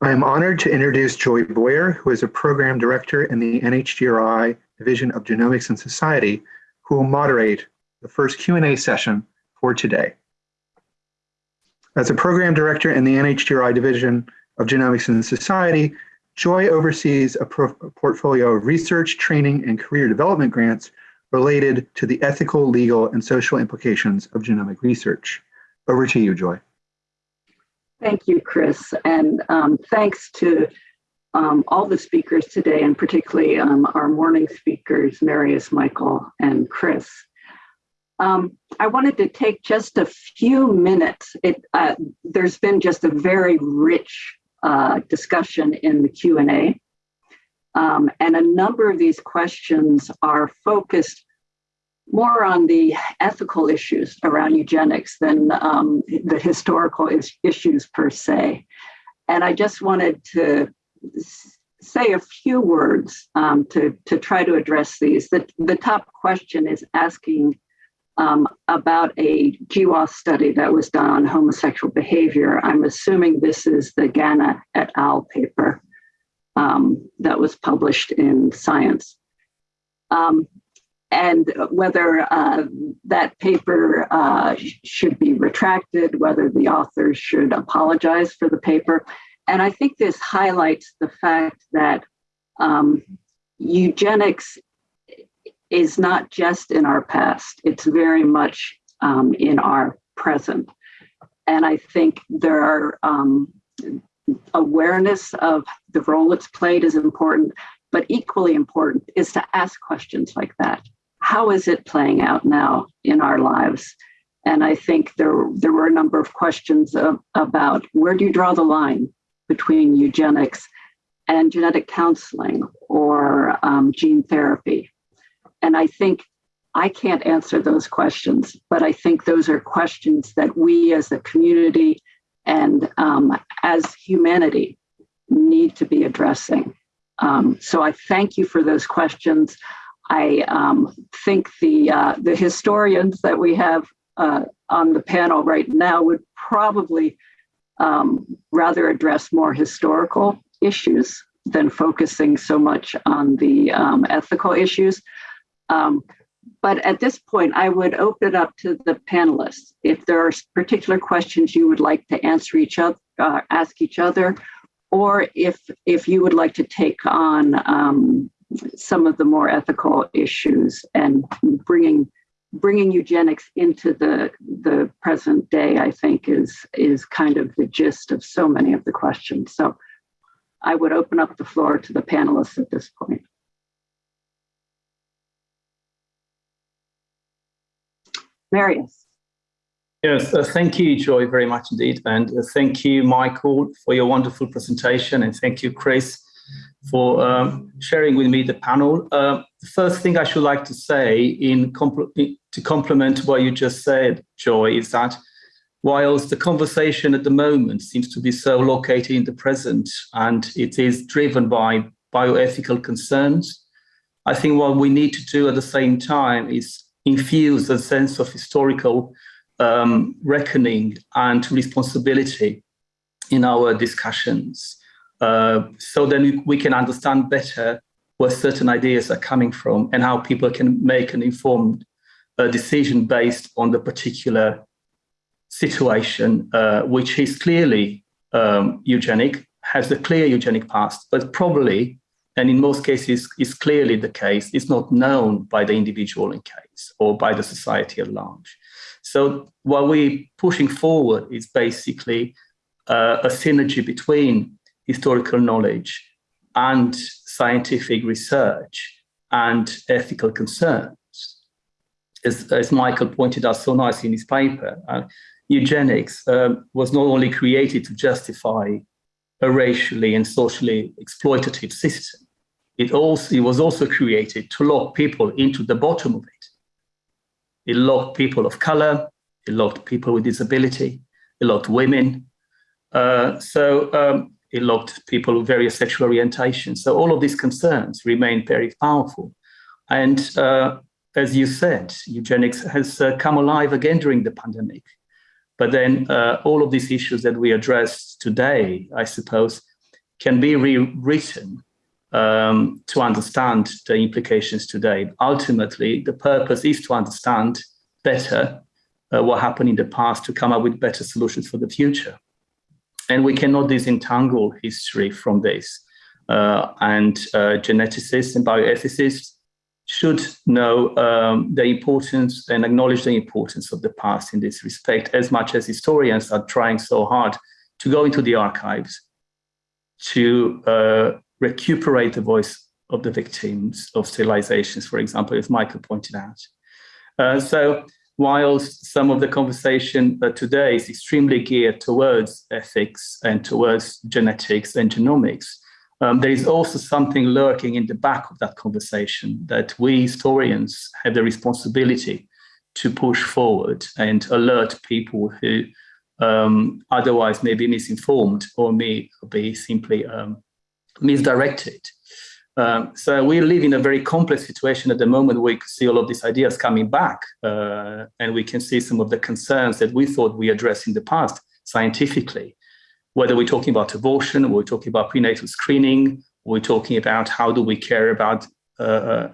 I am honored to introduce Joy Boyer, who is a program director in the NHGRI Division of Genomics and Society, who will moderate the first Q&A session for today. As a program director in the NHGRI Division of Genomics and Society, Joy oversees a, portfolio of research, training, and career development grants related to the ethical, legal, and social implications of genomic research. Over to you, Joy. Thank you, Chris, and um, thanks to um, all the speakers today, and particularly um, our morning speakers, Marius, Michael, and Chris. Um, I wanted to take just a few minutes. It, uh, there's been just a very rich uh, discussion in the Q&A, um, and a number of these questions are focused more on the ethical issues around eugenics than um, the historical is issues per se. And I just wanted to say a few words um, to, to try to address these. The, the top question is asking um, about a GWAS study that was done on homosexual behavior. I'm assuming this is the Ganna et al. paper um, that was published in Science. And whether uh, that paper uh, should be retracted, whether the authors should apologize for the paper. And I think this highlights the fact that um, eugenics is not just in our past, it's very much um, in our present. And I think there are um, awareness of the role it's played is important, but equally important is to ask questions like that how is it playing out now in our lives? And I think there, there were a number of questions of, about where do you draw the line between eugenics and genetic counseling or um, gene therapy? And I think I can't answer those questions, but I think those are questions that we as a community and um, as humanity need to be addressing. Um, so I thank you for those questions. I um, think the uh, the historians that we have uh, on the panel right now would probably um, rather address more historical issues than focusing so much on the um, ethical issues. Um, but at this point, I would open it up to the panelists. If there are particular questions you would like to answer each other, uh, ask each other, or if if you would like to take on um, some of the more ethical issues and bringing bringing eugenics into the the present day i think is is kind of the gist of so many of the questions. So i would open up the floor to the panelists at this point. Marius. Yes uh, thank you joy very much indeed. And uh, thank you michael for your wonderful presentation. And thank you chris for um, sharing with me the panel. Uh, the first thing I should like to say in compl to complement what you just said, Joy, is that whilst the conversation at the moment seems to be so located in the present and it is driven by bioethical concerns, I think what we need to do at the same time is infuse a sense of historical um, reckoning and responsibility in our discussions. Uh, so then we can understand better where certain ideas are coming from and how people can make an informed uh, decision based on the particular situation, uh, which is clearly um, eugenic, has a clear eugenic past, but probably, and in most cases is clearly the case, is not known by the individual in case or by the society at large. So what we're pushing forward is basically uh, a synergy between historical knowledge and scientific research and ethical concerns. As, as Michael pointed out so nicely in his paper, uh, eugenics um, was not only created to justify a racially and socially exploitative system, it, also, it was also created to lock people into the bottom of it. It locked people of color, it locked people with disability, it locked women. Uh, so um, it locked people with various sexual orientations. So all of these concerns remain very powerful. And uh, as you said, eugenics has uh, come alive again during the pandemic. But then uh, all of these issues that we address today, I suppose, can be rewritten um, to understand the implications today. Ultimately, the purpose is to understand better uh, what happened in the past to come up with better solutions for the future. And we cannot disentangle history from this. Uh, and uh, geneticists and bioethicists should know um, the importance and acknowledge the importance of the past in this respect, as much as historians are trying so hard to go into the archives to uh, recuperate the voice of the victims of sterilizations, for example, as Michael pointed out. Uh, so whilst some of the conversation today is extremely geared towards ethics and towards genetics and genomics, um, there is also something lurking in the back of that conversation that we historians have the responsibility to push forward and alert people who um, otherwise may be misinformed or may be simply um, misdirected. Um, so we live in a very complex situation at the moment. We see all of these ideas coming back, uh, and we can see some of the concerns that we thought we addressed in the past scientifically. Whether we're talking about abortion, we're talking about prenatal screening, we're talking about how do we care about uh, uh,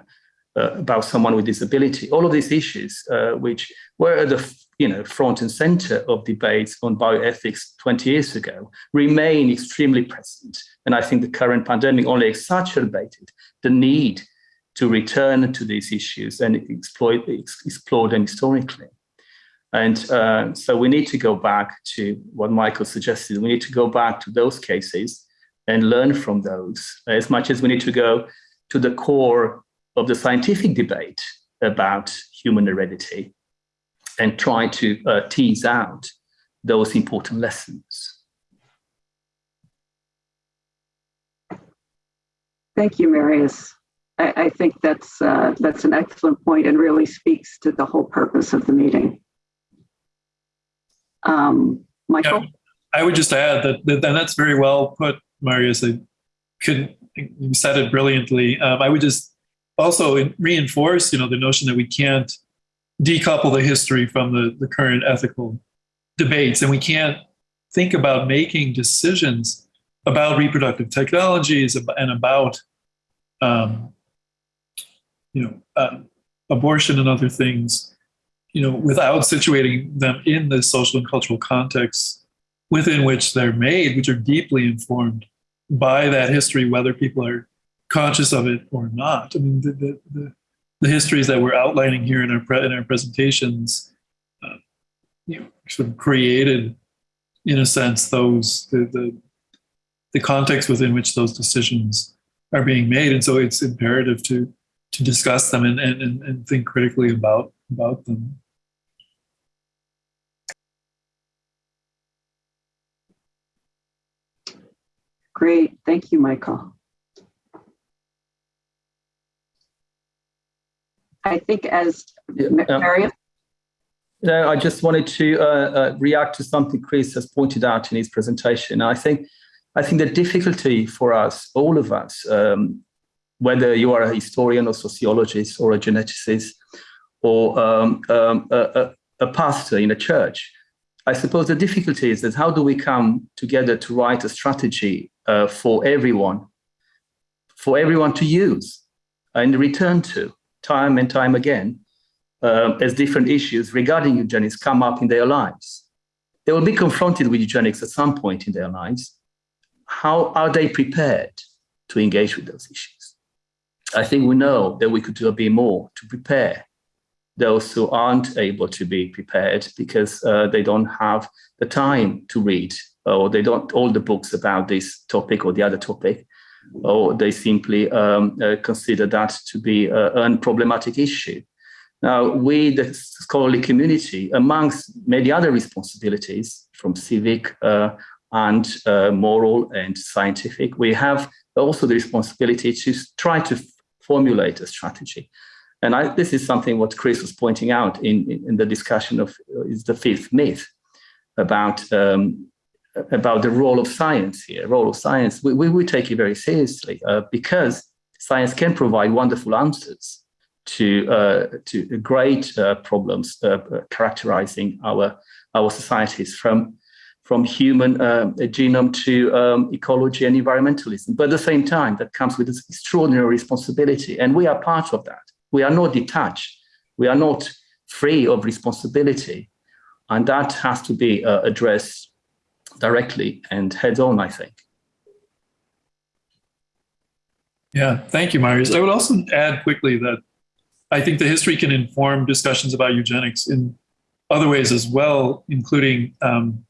uh about someone with disability. All of these issues, uh, which were at the you know, front and center of debates on bioethics 20 years ago remain extremely present. And I think the current pandemic only exacerbated the need to return to these issues and exploit, explore them historically. And uh, so we need to go back to what Michael suggested. We need to go back to those cases and learn from those as much as we need to go to the core of the scientific debate about human heredity and try to uh, tease out those important lessons. Thank you, Marius. I, I think that's uh, that's an excellent point and really speaks to the whole purpose of the meeting. Um, Michael? Yeah, I would just add that, that, and that's very well put, Marius. I couldn't, you said it brilliantly. Um, I would just also reinforce, you know, the notion that we can't decouple the history from the, the current ethical debates. And we can't think about making decisions about reproductive technologies and about, um, you know, uh, abortion and other things, you know, without situating them in the social and cultural context within which they're made, which are deeply informed by that history, whether people are conscious of it or not. I mean, the, the, the the histories that we're outlining here in our in our presentations, uh, you know, sort of created, in a sense, those the, the the context within which those decisions are being made, and so it's imperative to to discuss them and and, and think critically about about them. Great, thank you, Michael. I think as Marius. No, I just wanted to uh, uh, react to something Chris has pointed out in his presentation. I think, I think the difficulty for us, all of us, um, whether you are a historian or sociologist or a geneticist or um, um, a, a, pastor in a church, I suppose the difficulty is that how do we come together to write a strategy uh, for everyone, for everyone to use and return to? Time and time again uh, as different issues regarding eugenics come up in their lives. They will be confronted with eugenics at some point in their lives. How are they prepared to engage with those issues? I think we know that we could do a bit more to prepare those who aren't able to be prepared because uh, they don't have the time to read or they don't all the books about this topic or the other topic or they simply um, uh, consider that to be an problematic issue. Now, we, the scholarly community, amongst many other responsibilities from civic uh, and uh, moral and scientific, we have also the responsibility to try to formulate a strategy. And I, this is something what Chris was pointing out in, in the discussion of uh, is the fifth myth about um, about the role of science here, role of science, we, we, we take it very seriously uh, because science can provide wonderful answers to, uh, to great uh, problems uh, characterizing our, our societies from, from human uh, genome to um, ecology and environmentalism. But at the same time, that comes with this extraordinary responsibility. And we are part of that. We are not detached. We are not free of responsibility. And that has to be uh, addressed directly and head on, I think. Yeah, thank you, Marius. I would also add quickly that I think the history can inform discussions about eugenics in other ways as well, including, um,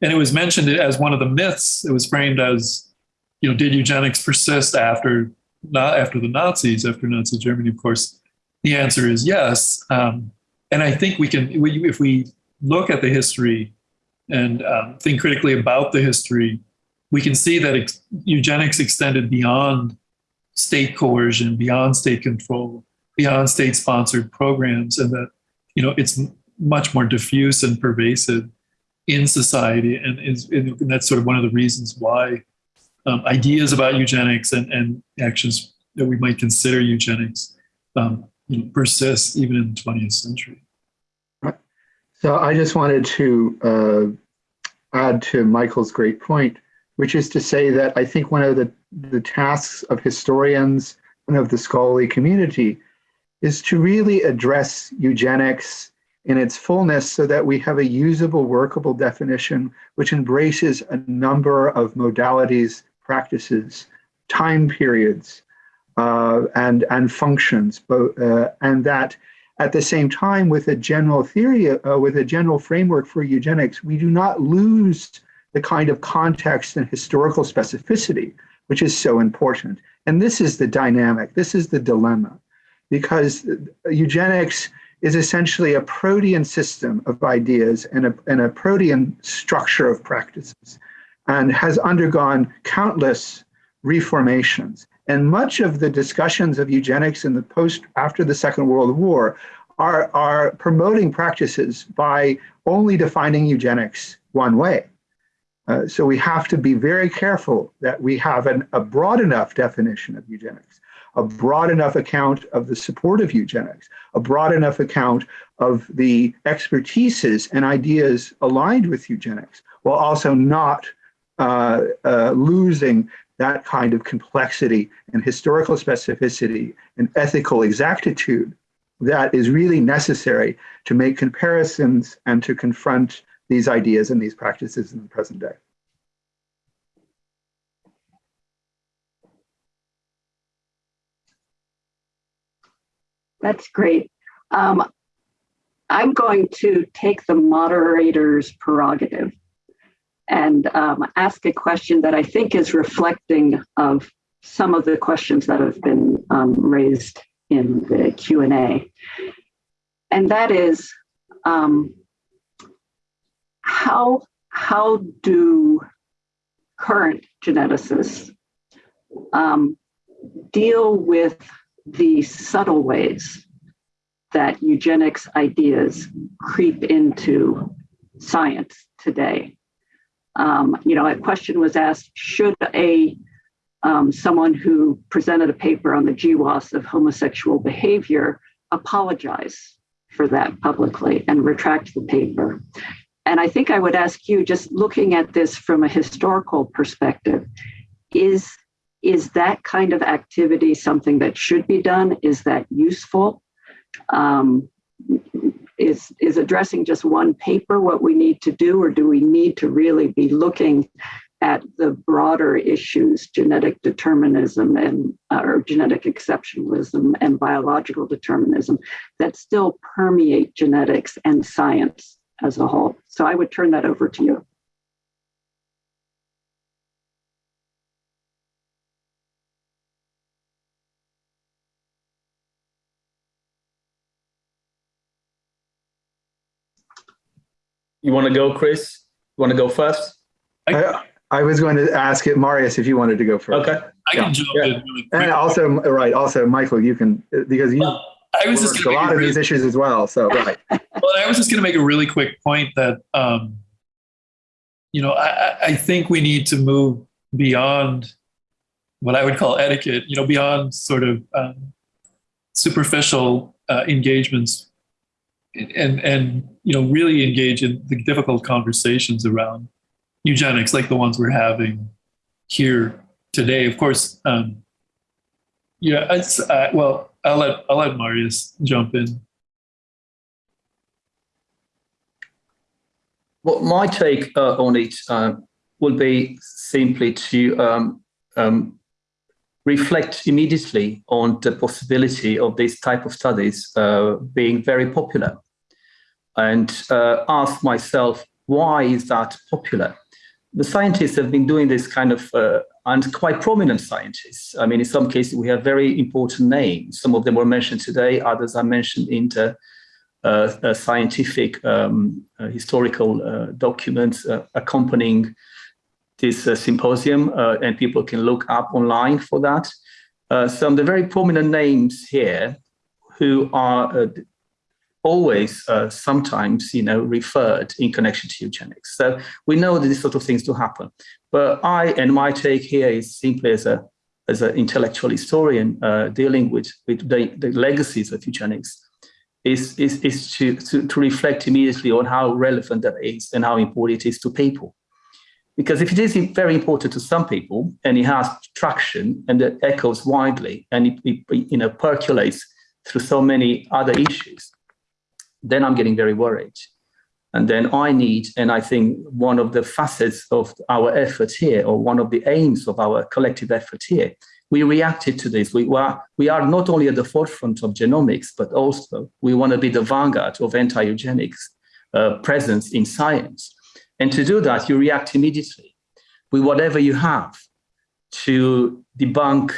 and it was mentioned as one of the myths. It was framed as, you know, did eugenics persist after not after the Nazis, after Nazi Germany? Of course, the answer is yes. Um, and I think we can, if we look at the history and um, think critically about the history, we can see that ex- eugenics extended beyond state coercion, beyond state control, beyond state sponsored programs, and that you know it's much more diffuse and pervasive in society, and is and that's sort of one of the reasons why um, ideas about eugenics and, and actions that we might consider eugenics um, you know, persist even in the 20th century. So I just wanted to uh, add to Michael's great point, which is to say that I think one of the, the tasks of historians and of the scholarly community is to really address eugenics in its fullness so that we have a usable, workable definition which embraces a number of modalities, practices, time periods, uh, and, and functions, both, uh, and that at the same time, with a general theory, uh, with a general framework for eugenics, we do not lose the kind of context and historical specificity, which is so important. And this is the dynamic, this is the dilemma, because eugenics is essentially a protean system of ideas and a, and a protean structure of practices and has undergone countless reformations. And much of the discussions of eugenics in the post after the Second World War are, are promoting practices by only defining eugenics one way. Uh, so we have to be very careful that we have an, a broad enough definition of eugenics, a broad enough account of the support of eugenics, a broad enough account of the expertises and ideas aligned with eugenics, while also not uh, uh, losing that kind of complexity and historical specificity and ethical exactitude that is really necessary to make comparisons and to confront these ideas and these practices in the present day. That's great. Um, I'm going to take the moderator's prerogative and um, ask a question that I think is reflecting of some of the questions that have been um, raised in the Q&A. And that is, um, how, how do current geneticists um, deal with the subtle ways that eugenics ideas creep into science today? Um, you know, a question was asked, should a um, someone who presented a paper on the GWAS of homosexual behavior apologize for that publicly and retract the paper? And I think I would ask you, just looking at this from a historical perspective, is, is that kind of activity something that should be done? Is that useful? Um, is is addressing just one paper what we need to do or do we need to really be looking at the broader issues genetic determinism and uh, or genetic exceptionalism and biological determinism that still permeate genetics and science as a whole? So i would turn that over to you You want to go, Chris? You want to go first? I, I was going to ask it, Marius, if you wanted to go first. Okay. I can jump Yeah. in really quick. And also, right, also, Michael, you can, because you Well, I was just a going lot to of these issues as well, so, right. Well, I was just going to make a really quick point that, um, you know, I, I- I think we need to move beyond what I would call etiquette, you know, beyond sort of um, superficial uh, engagements and, and, you know, really engage in the difficult conversations around eugenics like the ones we're having here today. Of course, um, yeah, it's, uh, well, I'll let, I'll let Marius jump in. Well, my take uh, on it uh, will be simply to um, um, reflect immediately on the possibility of this type of studies uh, being very popular and uh, ask myself, why is that popular? The scientists have been doing this kind of, uh, and quite prominent scientists. I mean, in some cases, we have very important names. Some of them were mentioned today, others are mentioned in the uh, scientific um, uh, historical uh, documents accompanying this symposium, and people can look up online for that. some of the very prominent names here who are always uh, sometimes you know referred in connection to eugenics so we know that these sort of things do happen but i and my take here is simply as a as an intellectual historian uh, dealing with with the, the legacies of eugenics is, is, is to, to, to reflect immediately on how relevant that is and how important it is to people. Because if it is very important to some people and it has traction and it echoes widely and it, it you know, percolates through so many other issues, then I'm getting very worried. And then I need, and I think one of the facets of our effort here, or one of the aims of our collective effort here, we reacted to this. We were, we are not only at the forefront of genomics, but also we want to be the vanguard of anti-eugenics uh, presence in science. And to do that, you react immediately with whatever you have to debunk,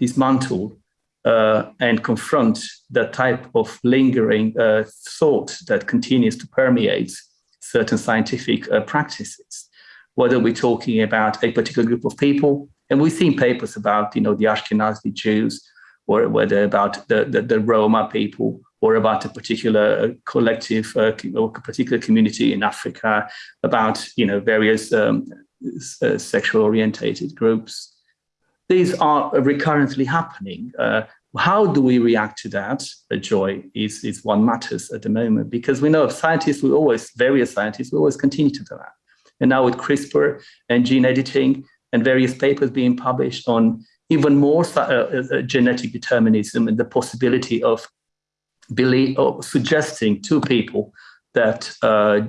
dismantle, uh, and confront the type of lingering uh, thought that continues to permeate certain scientific uh, practices. Whether we're talking about a particular group of people, and we've seen papers about, you know, the Ashkenazi Jews, or whether about the, the, the Roma people, or about a particular uh, collective uh, or a particular community in Africa, about, you know, various um, uh, sexual orientated groups. These are recurrently happening. Uh, how do we react to that? Uh, joy is, is one matters at the moment because we know scientists we always, various scientists we always continue to do that. And now with CRISPR and gene editing, and various papers being published on even more uh, uh, genetic determinism and the possibility of believe or suggesting to people that uh,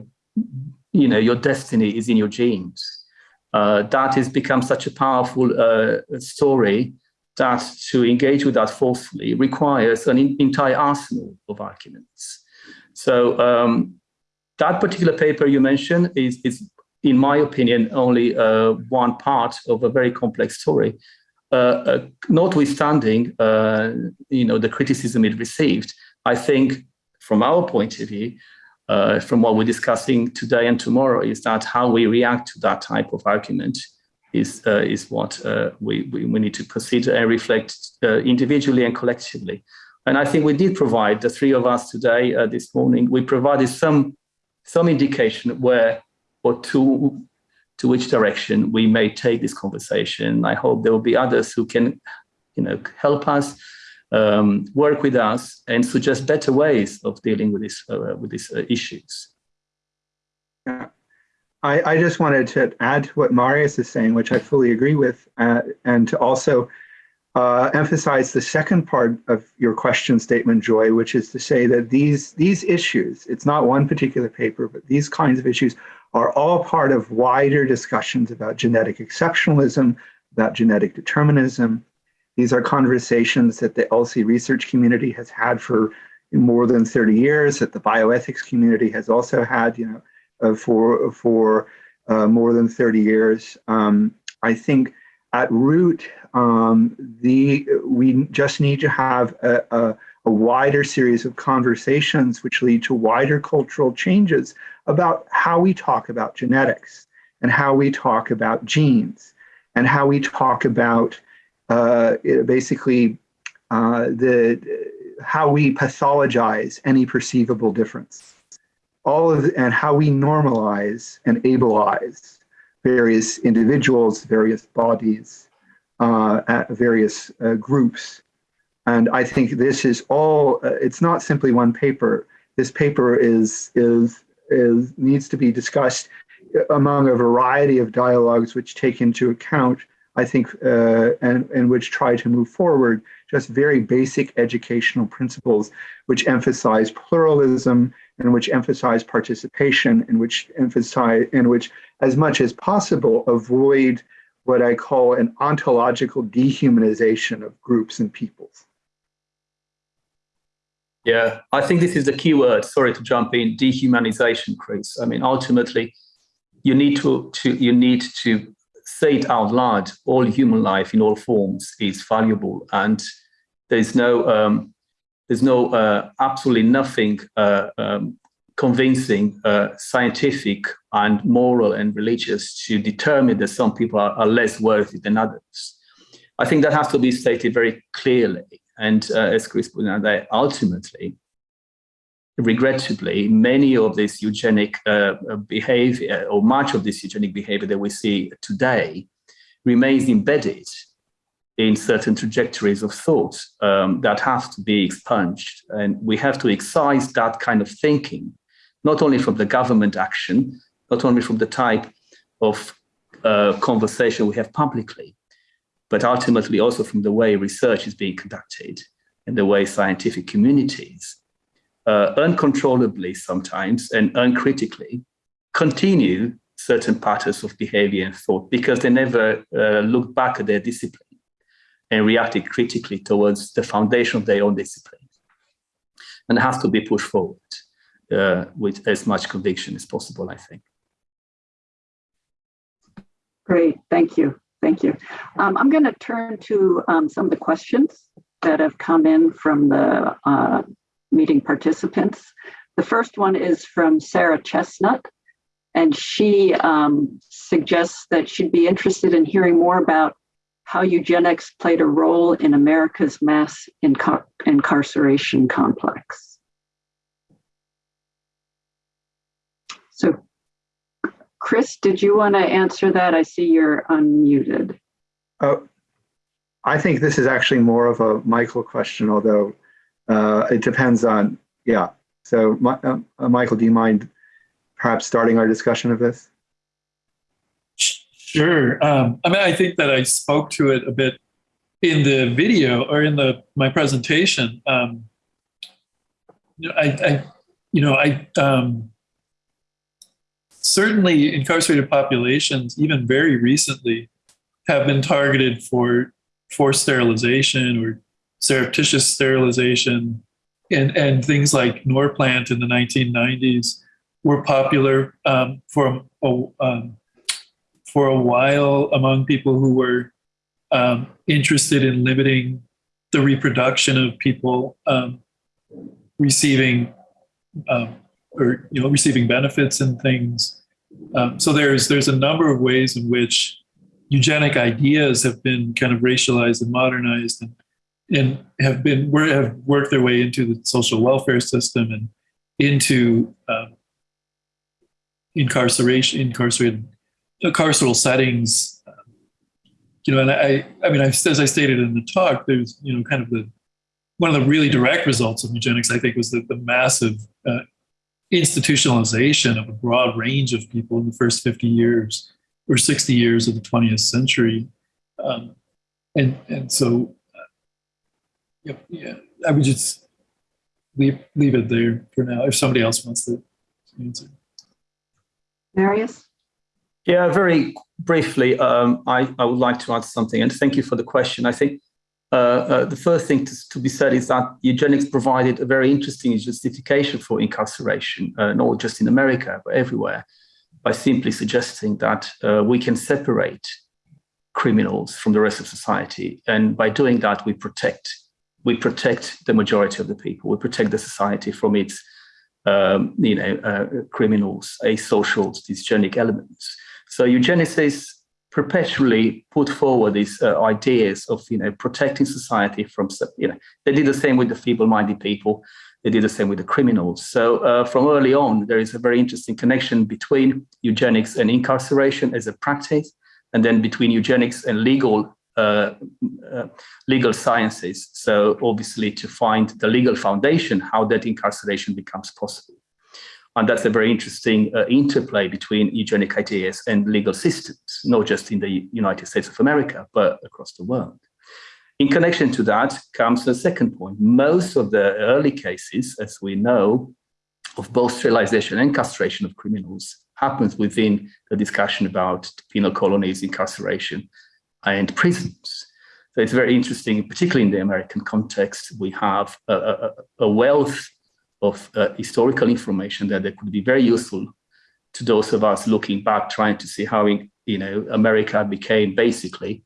you know your destiny is in your genes. Uh, that has become such a powerful uh, story that to engage with that forcefully requires an entire arsenal of arguments. So um, that particular paper you mentioned is, is in my opinion, only uh, one part of a very complex story. Uh, uh, notwithstanding, uh, you know, the criticism it received, I think from our point of view, uh, from what we're discussing today and tomorrow, is that how we react to that type of argument is uh, is what we, we, we need to consider and reflect individually and collectively. And I think we did provide the three of us today, this morning, we provided some some indication where or to to which direction we may take this conversation. I hope there will be others who can, you know, help us, um, work with us, and suggest better ways of dealing with this uh, with these uh, issues. Yeah. I, I just wanted to add to what Marius is saying, which I fully agree with, uh, and to also uh, emphasize the second part of your question statement, Joy, which is to say that these these issues, it's not one particular paper, but these kinds of issues are all part of wider discussions about genetic exceptionalism, about genetic determinism. These are conversations that the ELSI research community has had for more than 30 years, that the bioethics community has also had, you know, uh, for, for uh, more than 30 years. Um, I think at root, um, the, we just need to have a, a a wider series of conversations which lead to wider cultural changes about how we talk about genetics and how we talk about genes and how we talk about uh, basically uh, the how we pathologize any perceivable difference all of and how we normalize and ableize various individuals various bodies uh, various uh, groups and I think this is all, uh, it's not simply one paper. This paper is, is, is needs to be discussed among a variety of dialogues which take into account, I think, uh, and, and which try to move forward just very basic educational principles which emphasize pluralism and which emphasize participation and which emphasize and which as much as possible avoid what I call an ontological dehumanization of groups and peoples. Yeah, I think this is the key word. Sorry to jump in, dehumanization, Chris. I mean, ultimately, you need to, to you need to say it out loud. All human life in all forms is valuable, and there's no um, there's no uh, absolutely nothing uh, um, convincing uh, scientific and moral and religious to determine that some people are, are, less worthy than others. I think that has to be stated very clearly. And uh, as Chris pointed out, that ultimately, regrettably, many of this eugenic uh, behavior, or much of this eugenic behavior that we see today, remains embedded in certain trajectories of thought um, that have to be expunged. And we have to excise that kind of thinking, not only from the government action, not only from the type of uh, conversation we have publicly, but ultimately also from the way research is being conducted and the way scientific communities uh, uncontrollably sometimes and uncritically continue certain patterns of behavior and thought because they never uh, look back at their discipline and reacted critically towards the foundation of their own discipline. And has to be pushed forward uh, with as much conviction as possible, I think. Great, thank you, thank you. Um, I'm going to turn to um, some of the questions that have come in from the uh, meeting participants. The first one is from Sarah Chestnut, and she um, suggests that she'd be interested in hearing more about how eugenics played a role in America's mass incar incarceration complex. So, Chris, did you want to answer that? I see you're unmuted. Oh, I think this is actually more of a Michael question, although uh, it depends on, yeah. So, uh, Michael, do you mind perhaps starting our discussion of this? Sure. Um, I mean, I think that I spoke to it a bit in the video or in the my presentation. Um, I, I, you know, I um, certainly incarcerated populations, even very recently, have been targeted for forced sterilization or surreptitious sterilization, and and things like Norplant in the 1990s were popular um, for um, for a while among people who were um, interested in limiting the reproduction of people um, receiving um, or you know receiving benefits and things. Um, so there's there's a number of ways in which eugenic ideas have been kind of racialized and modernized and and have been have worked their way into the social welfare system and into um, incarceration incarcerated carceral settings, you know, and I, I mean, as I stated in the talk, there's, you know, kind of the, one of the really direct results of eugenics, I think, was the, the massive uh, institutionalization of a broad range of people in the first 50 years or 60 years of the 20th century. Um, and, and so, yeah, yeah, I would just leave, leave it there for now if somebody else wants to answer. Marius? Yeah, very briefly, um, I, I would like to add something, and thank you for the question. I think uh, uh, the first thing to, to, be said is that eugenics provided a very interesting justification for incarceration, uh, not just in America, but everywhere, by simply suggesting that uh, we can separate criminals from the rest of society. And by doing that, we protect we protect the majority of the people. We protect the society from its um, you know, uh, criminals, asocial, dysgenic elements. So eugenicists perpetually put forward these uh, ideas of, you know, protecting society from, you know, they did the same with the feeble-minded people. They did the same with the criminals. So uh, from early on, there is a very interesting connection between eugenics and incarceration as a practice, and then between eugenics and legal legal sciences. So obviously to find the legal foundation, how that incarceration becomes possible. And that's a very interesting uh, interplay between eugenic ideas and legal systems, not just in the United States of America, but across the world. In connection to that comes the second point. Most of the early cases, as we know, of both sterilization and castration of criminals happens within the discussion about penal colonies, incarceration, and prisons. So it's very interesting, particularly in the American context, we have a, a, a wealth of uh, historical information that, that could be very useful to those of us looking back, trying to see how you know America became basically,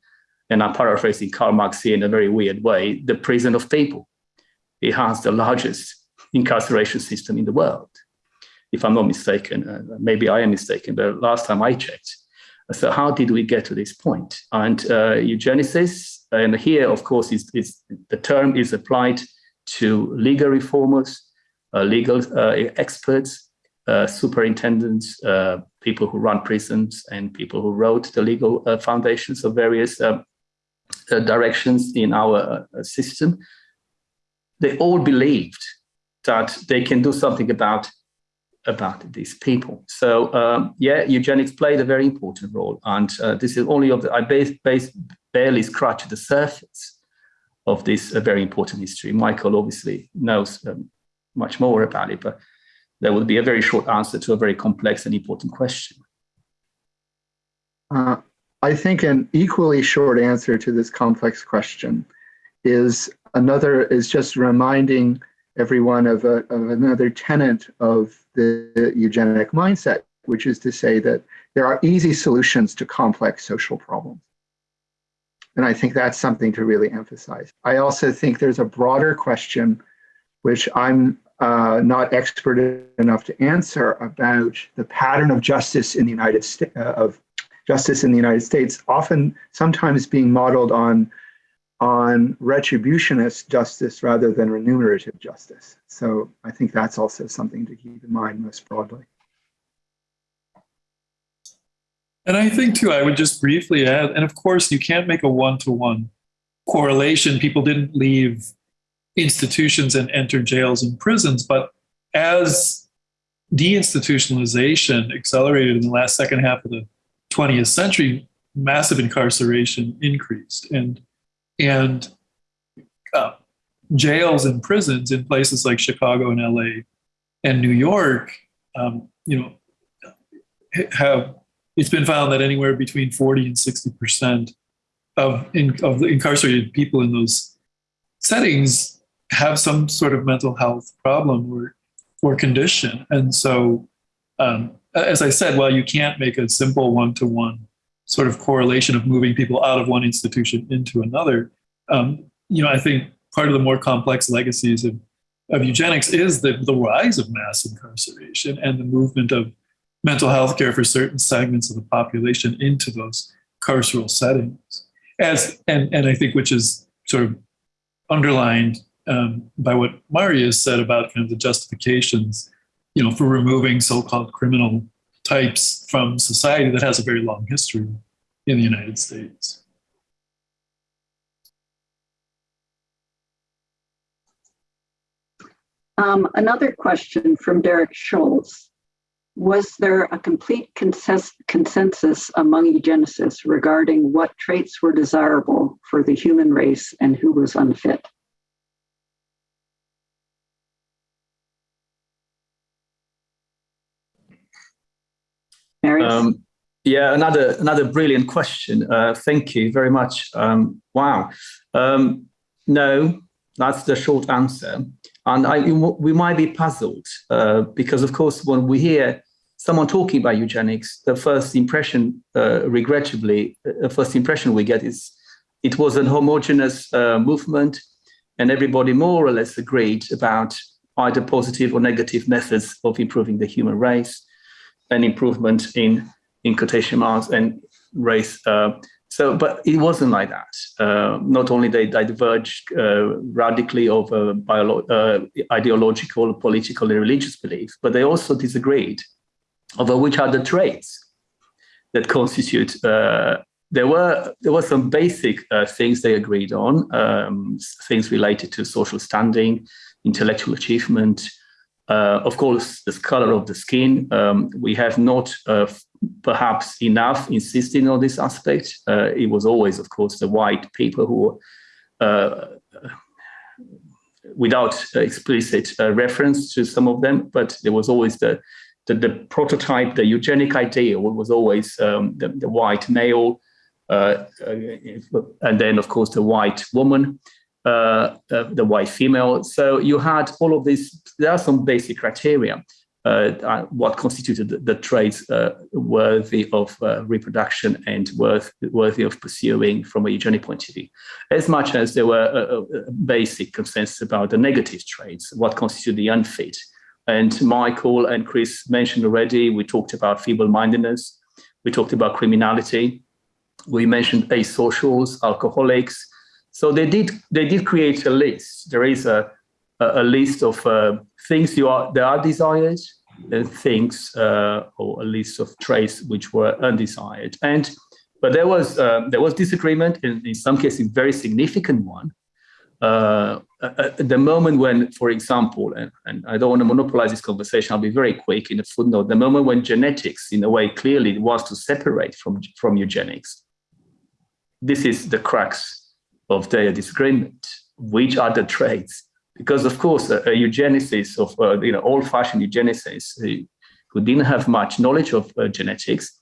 and I'm paraphrasing Karl Marx here in a very weird way, the prison of people. It has the largest incarceration system in the world, if I'm not mistaken. Uh, maybe I am mistaken, but last time I checked. So how did we get to this point? And uh, eugenicists, and here, of course, is, is the term is applied to legal reformers, uh, legal uh, experts, superintendents, people who run prisons, and people who wrote the legal foundations of various directions in our system. They all believed that they can do something about about these people. So um, yeah, eugenics played a very important role, and uh, this is only of the I base, base, barely scratched the surface of this uh, very important history. Michael obviously knows um, much more about it, but that would be a very short answer to a very complex and important question. Uh, I think an equally short answer to this complex question is another is just reminding everyone of, a, of another tenet of the eugenic mindset, which is to say that there are easy solutions to complex social problems. And I think that's something to really emphasize. I also think there's a broader question, which I'm uh, not expert enough to answer about the pattern of justice in the United States uh, of justice in the United States, often sometimes being modeled on on retributionist justice rather than remunerative justice. So I think that's also something to keep in mind most broadly. And I think too, I would just briefly add, and of course you can't make a one-to-one -one correlation. People didn't leave institutions and enter jails and prisons. But as deinstitutionalization accelerated in the last second half of the 20th century, massive incarceration increased. And, and uh, jails and prisons in places like Chicago and LA and New York, um, you know, have it's been found that anywhere between 40 and 60 percent of, in, of the incarcerated people in those settings have some sort of mental health problem or, or condition. And so, um, as I said, while you can't make a simple one-to-one sort of correlation of moving people out of one institution into another, um, you know, I think part of the more complex legacies of, of eugenics is the, the rise of mass incarceration and the movement of mental health care for certain segments of the population into those carceral settings. As and, and I think which is sort of underlined um, by what Marius said about kind of the justifications, you know, for removing so-called criminal types from society that has a very long history in the United States. Um, another question from Derek Schultz. Was there a complete consensus among eugenicists regarding what traits were desirable for the human race and who was unfit? Um, yeah, another another brilliant question. Uh, thank you very much. Um, wow. Um, no, that's the short answer. And I, we might be puzzled uh, because, of course, when we hear someone talking about eugenics, the first impression, uh, regrettably, uh, the first impression we get is it was an homogeneous uh, movement and everybody more or less agreed about either positive or negative methods of improving the human race an improvement in in quotation marks and race. Uh, so, but it wasn't like that. Uh, not only they diverged uh, radically over uh, ideological, political, and religious beliefs, but they also disagreed over which are the traits that constitute. Uh, there were there were some basic uh, things they agreed on, um, things related to social standing, intellectual achievement, Uh, of course, the color of the skin. Um, we have not uh, perhaps enough insisting on this aspect. Uh, it was always, of course, the white people who, uh, without explicit uh, reference to some of them, but there was always the the, the prototype, the eugenic ideal was always um, the, the, white male, and then, of course, the white woman. Uh, uh, the white female. So you had all of these, there are some basic criteria. Uh, what constituted the, the traits uh, worthy of uh, reproduction and worth, worthy of pursuing from a eugenic point of view, as much as there were a, a basic consensus about the negative traits, what constituted the unfit. And Michael and Chris mentioned already, we talked about feeble-mindedness, we talked about criminality, we mentioned asocials, alcoholics, so they did they did create a list. There is a a, list of uh, things you are that are desired and things uh, or a list of traits which were undesired. And but there was uh, there was disagreement in, in some cases a very significant one. Uh, at the moment when, for example, and, and, I don't want to monopolize this conversation, I'll be very quick in a footnote. The moment when genetics, in a way, clearly wants to separate from from eugenics. This is the crux of their disagreement. Which are the traits? Because of course, a, a eugenicist of uh, you know old-fashioned eugenicists who, who didn't have much knowledge of uh, genetics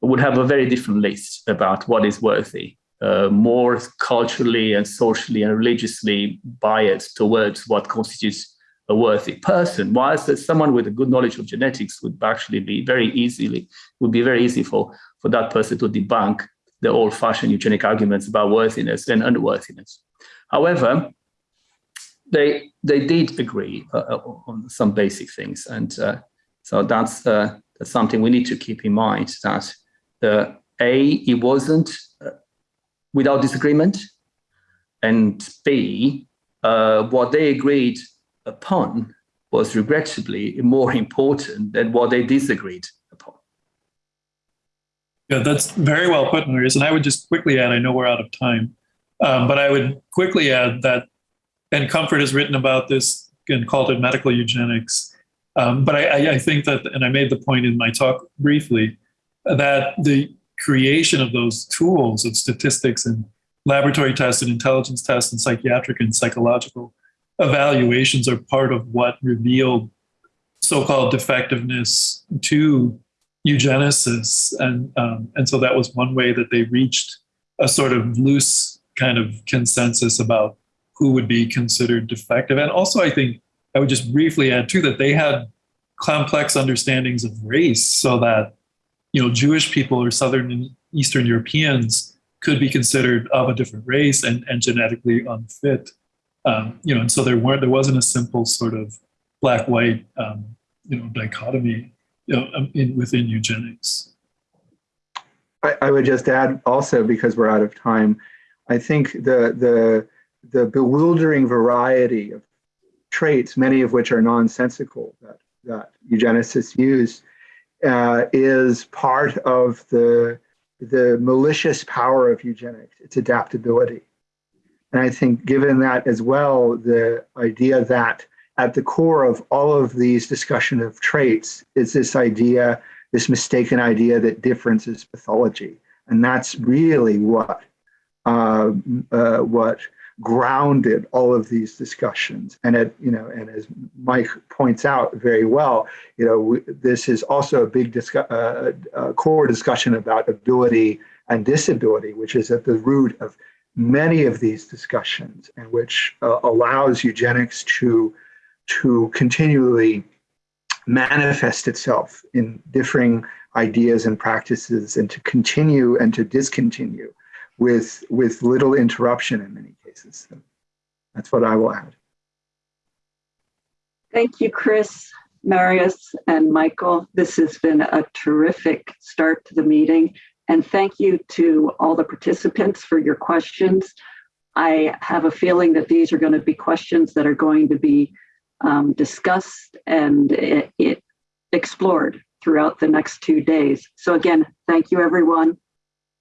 would have a very different list about what is worthy, uh, more culturally and socially and religiously biased towards what constitutes a worthy person. Whilst someone with a good knowledge of genetics would actually be very easily would be very easy for for that person to debunk the old-fashioned eugenic arguments about worthiness and unworthiness. However, they they did agree uh, uh, on some basic things, and uh, so that's uh, that's something we need to keep in mind. That a it wasn't uh, without disagreement, and b uh, what they agreed upon was regrettably more important than what they disagreed yeah, that's very well put, Marius. And I would just quickly add, I know we're out of time, um, but I would quickly add that, and Comfort has written about this and called it medical eugenics. Um, but I, I, think that, and I made the point in my talk briefly, that the creation of those tools of statistics and laboratory tests and intelligence tests and psychiatric and psychological evaluations are part of what revealed so-called defectiveness to eugenicists, and um, and so that was one way that they reached a sort of loose kind of consensus about who would be considered defective. And also, I think I would just briefly add too that they had complex understandings of race, so that you know Jewish people or Southern and Eastern Europeans could be considered of a different race and, and genetically unfit. Um, you know, and so there weren't there wasn't a simple sort of black white um, you know dichotomy you know, um, in, within eugenics. I, I, would just add also because we're out of time. I think the the the bewildering variety of traits, many of which are nonsensical, that that eugenicists use, uh, is part of the the malicious power of eugenics, its adaptability. And I think, given that as well, the idea that at the core of all of these discussion of traits is this idea, this mistaken idea that difference is pathology. And that's really what, uh, uh, what grounded all of these discussions. And it, you know, and as Mike points out very well, you know, we, this is also a big discu- uh, uh core discussion about ability and disability, which is at the root of many of these discussions and which uh, allows eugenics to to continually manifest itself in differing ideas and practices and to continue and to discontinue with with little interruption in many cases. So that's what I will add. Thank you, Chris, Marius, and Michael. This has been a terrific start to the meeting. And thank you to all the participants for your questions. I have a feeling that these are going to be questions that are going to be um, discussed and it, it explored throughout the next two days. So again, thank you everyone.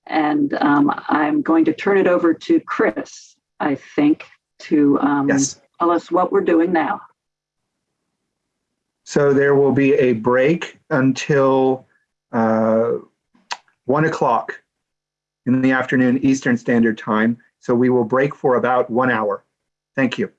And um, I'm going to turn it over to Chris, I think, to um, yes. tell us what we're doing now. So there will be a break until uh, 1 o'clock in the afternoon Eastern Standard Time. So we will break for about one hour. Thank you.